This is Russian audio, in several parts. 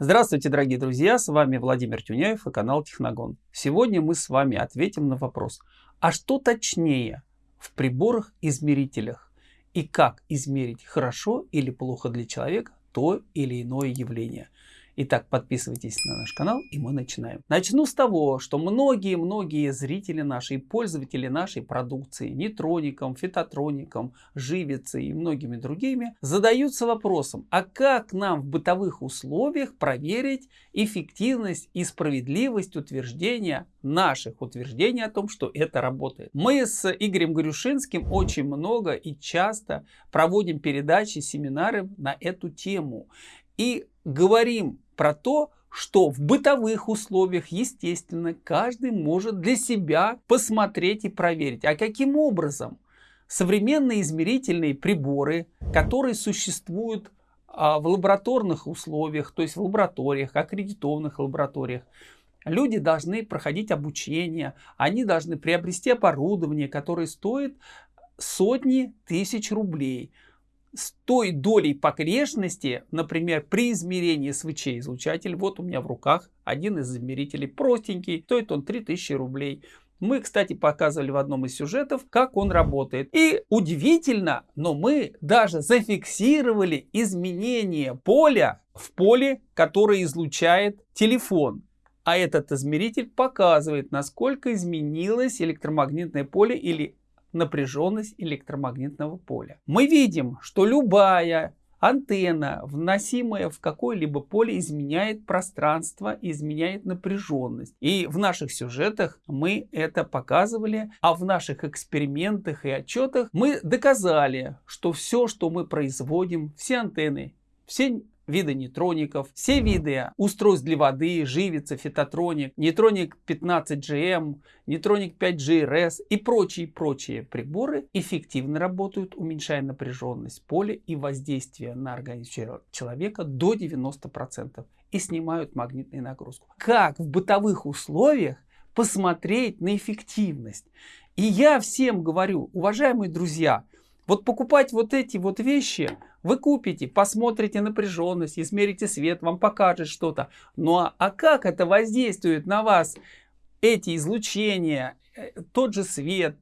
Здравствуйте, дорогие друзья! С вами Владимир Тюняев и канал Техногон. Сегодня мы с вами ответим на вопрос, а что точнее в приборах-измерителях и как измерить хорошо или плохо для человека то или иное явление. Итак, подписывайтесь на наш канал и мы начинаем. Начну с того, что многие-многие зрители наши и пользователи нашей продукции, нейтроником, фитотроником, живицей и многими другими, задаются вопросом, а как нам в бытовых условиях проверить эффективность и справедливость утверждения наших утверждений о том, что это работает. Мы с Игорем Горюшинским очень много и часто проводим передачи, семинары на эту тему. И говорим про то, что в бытовых условиях, естественно, каждый может для себя посмотреть и проверить. А каким образом? Современные измерительные приборы, которые существуют а, в лабораторных условиях, то есть в лабораториях, аккредитованных лабораториях, люди должны проходить обучение, они должны приобрести оборудование, которое стоит сотни тысяч рублей с той долей погрешности, например, при измерении свечей излучатель, вот у меня в руках один из измерителей, простенький, стоит он 3000 рублей. Мы, кстати, показывали в одном из сюжетов, как он работает. И удивительно, но мы даже зафиксировали изменение поля в поле, которое излучает телефон. А этот измеритель показывает, насколько изменилось электромагнитное поле или напряженность электромагнитного поля. Мы видим, что любая антенна, вносимая в какое-либо поле, изменяет пространство, изменяет напряженность. И в наших сюжетах мы это показывали, а в наших экспериментах и отчетах мы доказали, что все, что мы производим, все антенны, все виды нейтроников, все виды устройств для воды, живица, фитотроник, нейтроник 15GM, нейтроник 5GRS и прочие-прочие приборы эффективно работают, уменьшая напряженность поля и воздействие на организм человека до 90% и снимают магнитную нагрузку. Как в бытовых условиях посмотреть на эффективность? И я всем говорю, уважаемые друзья, вот покупать вот эти вот вещи вы купите, посмотрите напряженность, измерите свет, вам покажет что-то. Ну а, а как это воздействует на вас, эти излучения, э, тот же свет,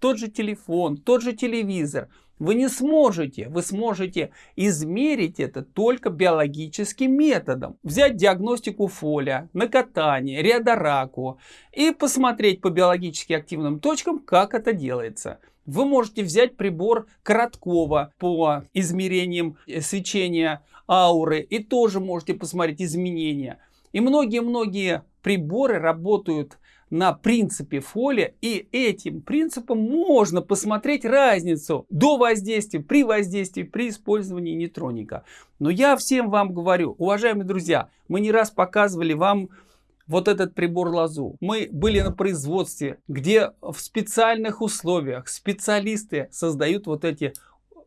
тот же телефон, тот же телевизор? Вы не сможете, вы сможете измерить это только биологическим методом. Взять диагностику фоля, накатание, реодораку и посмотреть по биологически активным точкам, как это делается. Вы можете взять прибор Короткова по измерениям э, свечения ауры и тоже можете посмотреть изменения. И многие-многие приборы работают на принципе фоли, и этим принципом можно посмотреть разницу до воздействия, при воздействии, при использовании нейтроника. Но я всем вам говорю, уважаемые друзья, мы не раз показывали вам вот этот прибор лазу. Мы были на производстве, где в специальных условиях специалисты создают вот эти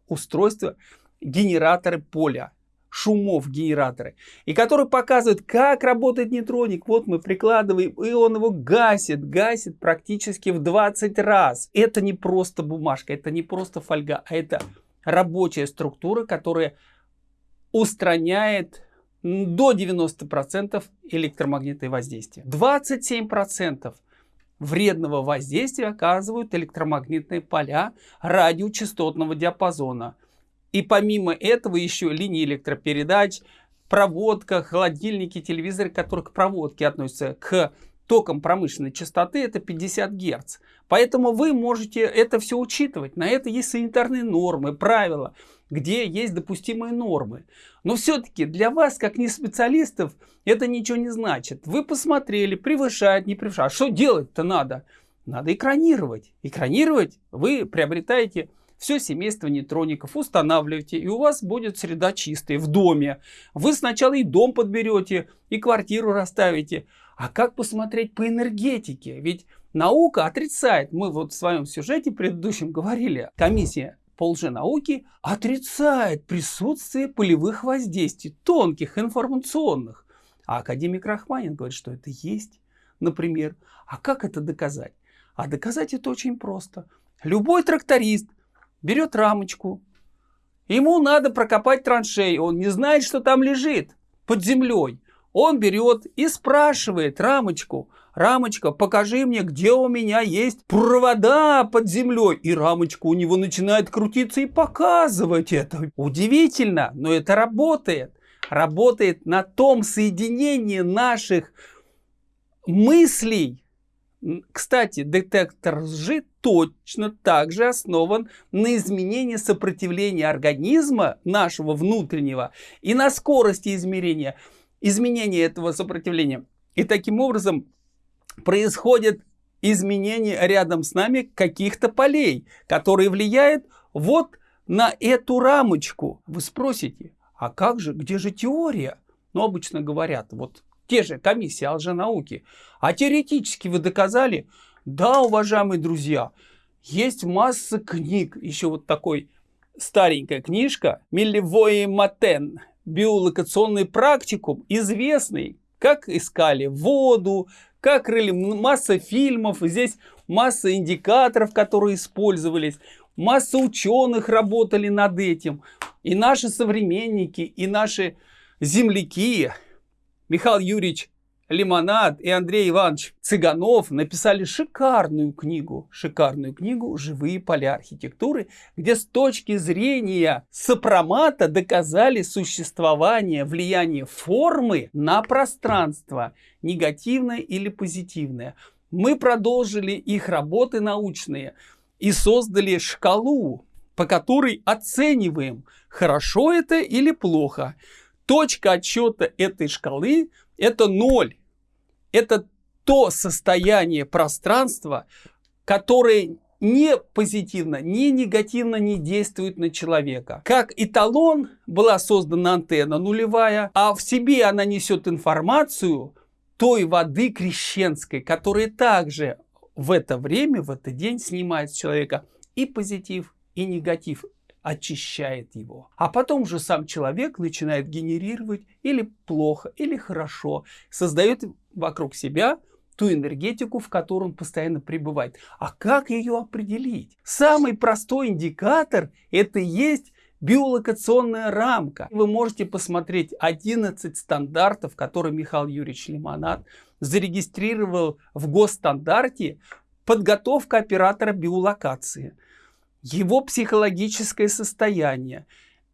устройства, генераторы поля шумов генераторы, и который показывает, как работает нейтроник. Вот мы прикладываем, и он его гасит, гасит практически в 20 раз. Это не просто бумажка, это не просто фольга, а это рабочая структура, которая устраняет до 90% электромагнитное воздействие. 27% вредного воздействия оказывают электромагнитные поля радиочастотного диапазона. И помимо этого еще линии электропередач, проводка, холодильники, телевизоры, которые к проводке относятся к током промышленной частоты, это 50 Гц. Поэтому вы можете это все учитывать. На это есть санитарные нормы, правила где есть допустимые нормы. Но все-таки для вас, как не специалистов, это ничего не значит. Вы посмотрели, превышает, не превышает. А что делать-то надо? Надо экранировать. Экранировать вы приобретаете все семейство нейтроников, устанавливаете, и у вас будет среда чистая в доме. Вы сначала и дом подберете, и квартиру расставите. А как посмотреть по энергетике? Ведь наука отрицает. Мы вот в своем сюжете предыдущем говорили, комиссия по лженауке отрицает присутствие полевых воздействий, тонких, информационных. А академик Рахманин говорит, что это есть, например. А как это доказать? А доказать это очень просто. Любой тракторист берет рамочку, ему надо прокопать траншею, он не знает, что там лежит под землей. Он берет и спрашивает рамочку, рамочка, покажи мне, где у меня есть провода под землей. И рамочка у него начинает крутиться и показывать это. Удивительно, но это работает. Работает на том соединении наших мыслей. Кстати, детектор лжи точно так же основан на изменении сопротивления организма нашего внутреннего и на скорости измерения изменения этого сопротивления. И таким образом происходит изменение рядом с нами каких-то полей, которые влияют вот на эту рамочку. Вы спросите, а как же, где же теория? Ну, обычно говорят, вот те же комиссии лженауки. А теоретически вы доказали? Да, уважаемые друзья, есть масса книг. Еще вот такой старенькая книжка Милливой Матен биолокационный практикум, известный, как искали воду, как рыли, масса фильмов, здесь масса индикаторов, которые использовались, масса ученых работали над этим. И наши современники, и наши земляки, Михаил Юрьевич Лимонад и Андрей Иванович Цыганов написали шикарную книгу, шикарную книгу «Живые поля архитектуры», где с точки зрения сопромата доказали существование влияния формы на пространство, негативное или позитивное. Мы продолжили их работы научные и создали шкалу, по которой оцениваем, хорошо это или плохо. Точка отсчета этой шкалы это ноль. Это то состояние пространства, которое не позитивно, не негативно не действует на человека. Как эталон была создана антенна нулевая, а в себе она несет информацию той воды крещенской, которая также в это время, в этот день снимает с человека и позитив, и негатив очищает его. А потом же сам человек начинает генерировать или плохо, или хорошо, создает вокруг себя ту энергетику, в которой он постоянно пребывает. А как ее определить? Самый простой индикатор это есть биолокационная рамка. Вы можете посмотреть 11 стандартов, которые Михаил Юрьевич Лимонад зарегистрировал в госстандарте подготовка оператора биолокации его психологическое состояние.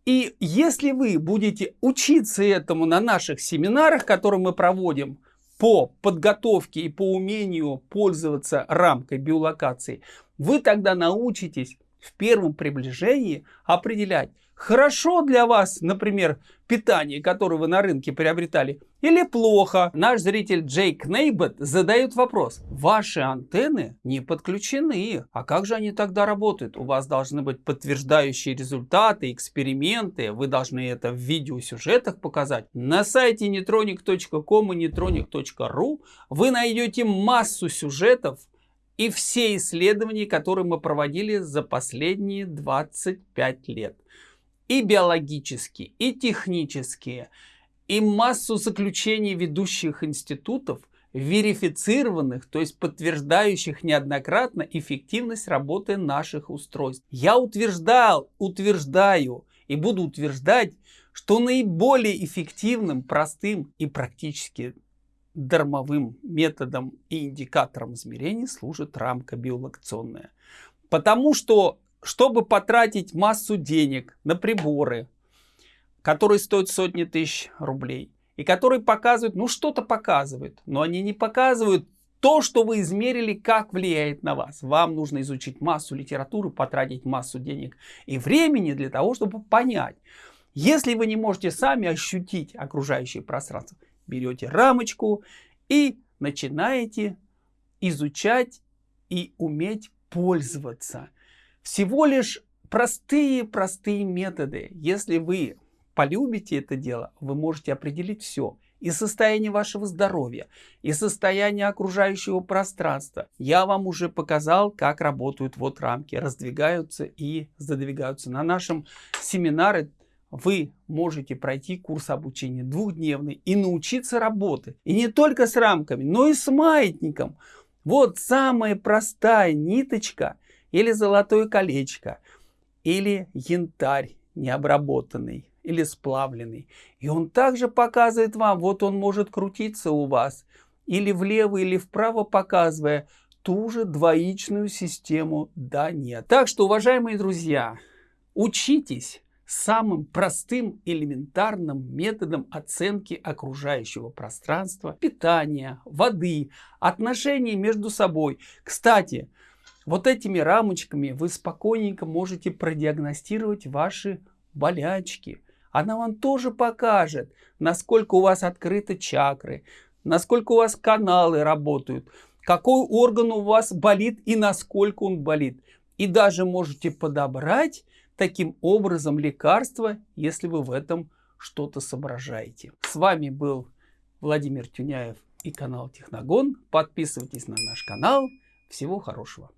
И если вы будете учиться этому на наших семинарах, которые мы проводим по подготовке и по умению пользоваться рамкой биолокации, вы тогда научитесь в первом приближении определять, хорошо для вас, например, питание, которое вы на рынке приобретали, или плохо. Наш зритель Джейк Нейбет задает вопрос. Ваши антенны не подключены. А как же они тогда работают? У вас должны быть подтверждающие результаты, эксперименты. Вы должны это в видеосюжетах показать. На сайте netronic.com и netronic.ru вы найдете массу сюжетов, и все исследования, которые мы проводили за последние 25 лет и биологические, и технические, и массу заключений ведущих институтов, верифицированных, то есть подтверждающих неоднократно эффективность работы наших устройств. Я утверждал, утверждаю и буду утверждать, что наиболее эффективным, простым и практически дармовым методом и индикатором измерений служит рамка биолокационная. Потому что чтобы потратить массу денег на приборы, которые стоят сотни тысяч рублей, и которые показывают, ну что-то показывают, но они не показывают то, что вы измерили, как влияет на вас. Вам нужно изучить массу литературы, потратить массу денег и времени для того, чтобы понять. Если вы не можете сами ощутить окружающее пространство, берете рамочку и начинаете изучать и уметь пользоваться. Всего лишь простые-простые методы. Если вы полюбите это дело, вы можете определить все. И состояние вашего здоровья, и состояние окружающего пространства. Я вам уже показал, как работают вот рамки, раздвигаются и задвигаются. На нашем семинаре вы можете пройти курс обучения двухдневный и научиться работать. И не только с рамками, но и с маятником. Вот самая простая ниточка – или золотое колечко, или янтарь необработанный, или сплавленный. И он также показывает вам, вот он может крутиться у вас или влево, или вправо, показывая ту же двоичную систему «да», «нет». Так что, уважаемые друзья, учитесь самым простым элементарным методом оценки окружающего пространства, питания, воды, отношений между собой. Кстати, вот этими рамочками вы спокойненько можете продиагностировать ваши болячки. Она вам тоже покажет, насколько у вас открыты чакры, насколько у вас каналы работают, какой орган у вас болит и насколько он болит. И даже можете подобрать таким образом лекарства, если вы в этом что-то соображаете. С вами был Владимир Тюняев и канал Техногон. Подписывайтесь на наш канал. Всего хорошего.